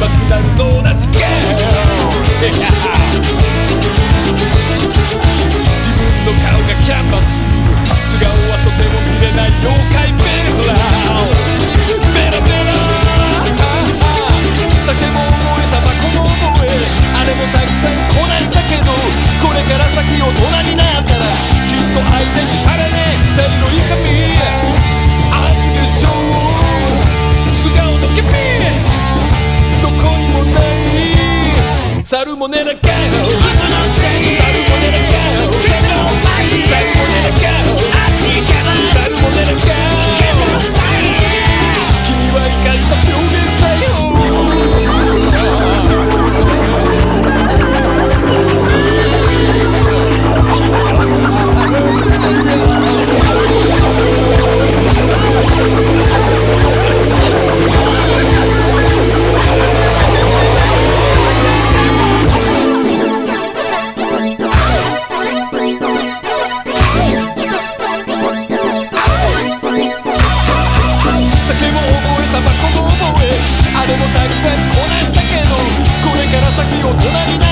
爆弾のるもねなの隣に